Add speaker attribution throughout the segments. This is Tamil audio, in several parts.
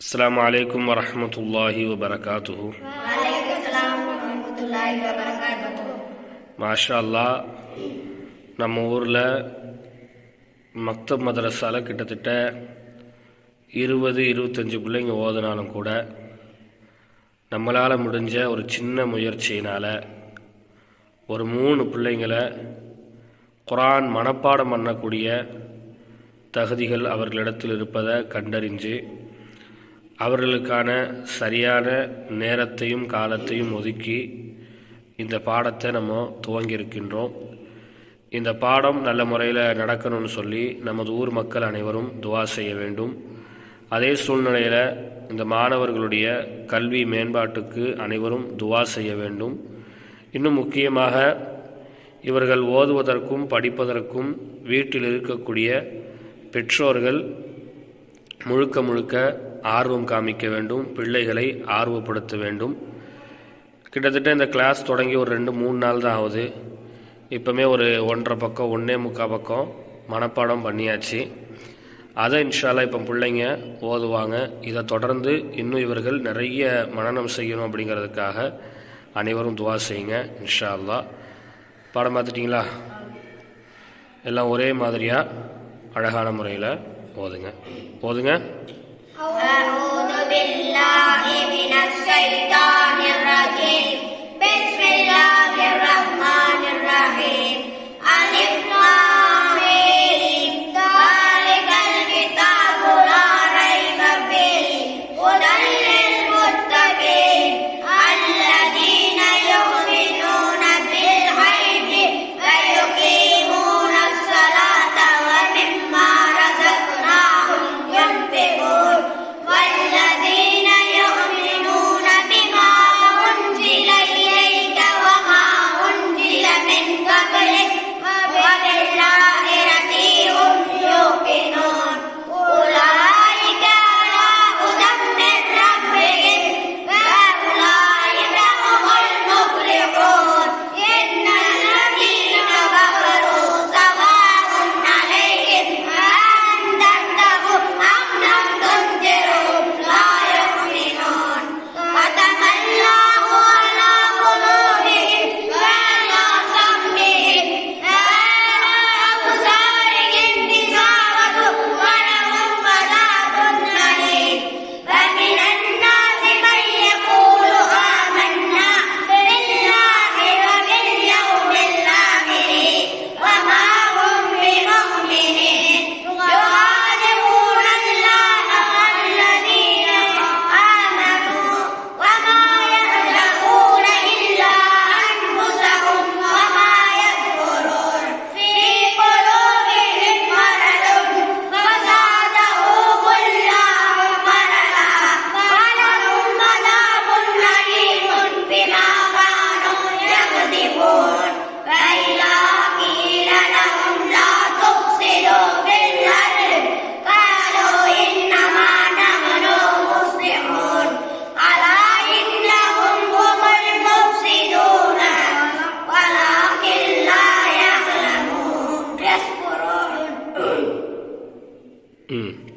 Speaker 1: السلام عليكم ورحمة الله وبركاته மாஷா அல்லா நம்ம ஊரில் மக்தப் மதரசால கிட்டத்தட்ட இருபது இருபத்தஞ்சி பிள்ளைங்க ஓதுனாலும் கூட நம்மளால் முடிஞ்ச ஒரு சின்ன முயற்சியினால் ஒரு மூணு பிள்ளைங்களை குரான் மனப்பாடம் பண்ணக்கூடிய தகுதிகள் அவர்களிடத்தில் இருப்பதை கண்டறிஞ்சு அவர்களுக்கான சரியான நேரத்தையும் காலத்தையும் ஒதுக்கி இந்த பாடத்தை நம்ம துவங்கியிருக்கின்றோம். இந்த பாடம் நல்ல முறையில் நடக்கணும்னு சொல்லி நமது ஊர் மக்கள் அனைவரும் துவா செய்ய வேண்டும். அதே சூழ்நிலையில் இந்த மாணவர்களுடைய கல்வி மேம்பாட்டுக்கு அனைவரும் துவா செய்ய வேண்டும். இன்னும் முக்கியமாக இவர்கள் ஓதுவதற்கும் படிப்பதற்கும் வீட்டில் இருக்கக்கூடிய பெற்றோர்கள் முழுக்க முழுக்க ஆர்வம் காமிக்க வேண்டும் பிள்ளைகளை ஆர்வப்படுத்த வேண்டும். கிட்டத்தட்ட இந்த கிளாஸ் தொடங்கி ஒரு ரெண்டு மூணு நாள் தான் ஆகுது. இப்போமே ஒரு ஒன்றரை பக்கம் ஒன்றே முக்கால் பக்கம் மனப்பாடம் பண்ணியாச்சு. அதை இன்ஷால்லா இப்போ பிள்ளைங்க ஓதுவாங்க. இதை தொடர்ந்து இன்னும் இவர்கள் நிறைய மனநம் செய்யணும் அப்படிங்கிறதுக்காக அனைவரும் துவா செய்யுங்க இன்ஷா அல்லா பாடம் பார்த்துட்டிங்களா? எல்லாம் ஒரே மாதிரியாக அழகான முறையில். ஓதுங்க ஓதுங்க
Speaker 2: أعوذ بالله من الشيطان الرجيم بسم الله 嗯。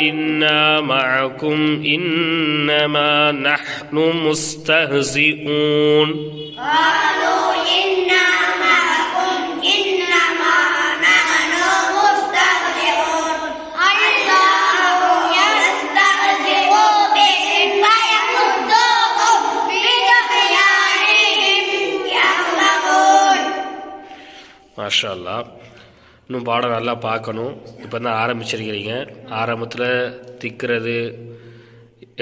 Speaker 2: إنا معكم إنما
Speaker 1: نحن مستهزئون.
Speaker 2: قالوا إنا معكم إنما نحن مستهزئون. الله يستهزئ بهم ويمدهم بطغيانهم يعلمون
Speaker 1: ما شاء الله. இன்னும் பாடம் நல்லா பார்க்கணும். இப்போ தான் ஆரம்பிச்சிருக்கிறீங்க. ஆரம்பத்தில் திக்கிறது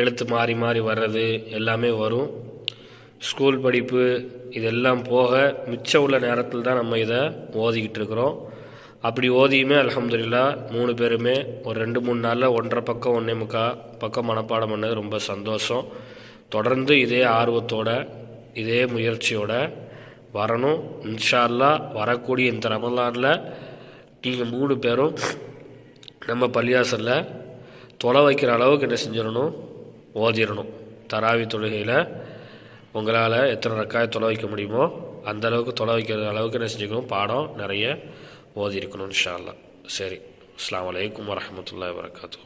Speaker 1: எழுத்து மாறி மாறி வர்றது எல்லாமே வரும். ஸ்கூல் படிப்பு இதெல்லாம் போக மிச்சம் உள்ள நேரத்தில் தான் நம்ம இதை ஓதிக்கிட்டு இருக்கிறோம். அப்படி ஓதியுமே அலமதுல்லா மூணு பேருமே ஒரு ரெண்டு மூணு நாளில் ஒன்றரை பக்கம் ஒன்றே முக்கா பக்கம் மனப்பாடம் பண்ணது ரொம்ப சந்தோஷம். தொடர்ந்து இதே ஆர்வத்தோட இதே முயற்சியோட வரணும். இன்ஷால்லா வரக்கூடிய இந்த ரமலானில் நீங்கள் மூணு பேரும் நம்ம பள்ளியாசலில் தொலை வைக்கிற அளவுக்கு என்ன செஞ்சிடணும்? ஓதிடணும். தராவி தொழுகையில் உங்களால் எத்தனை ரக்காய் தொலை வைக்க முடியுமோ அந்த அளவுக்கு தொலை வைக்கிற அளவுக்கு என்ன செஞ்சுக்கணும்? பாடம் நிறைய ஓதி இருக்கணும் இன்ஷா சரி அஸ்லாம் வலைக்கம் வரமத்துல வரகாத்து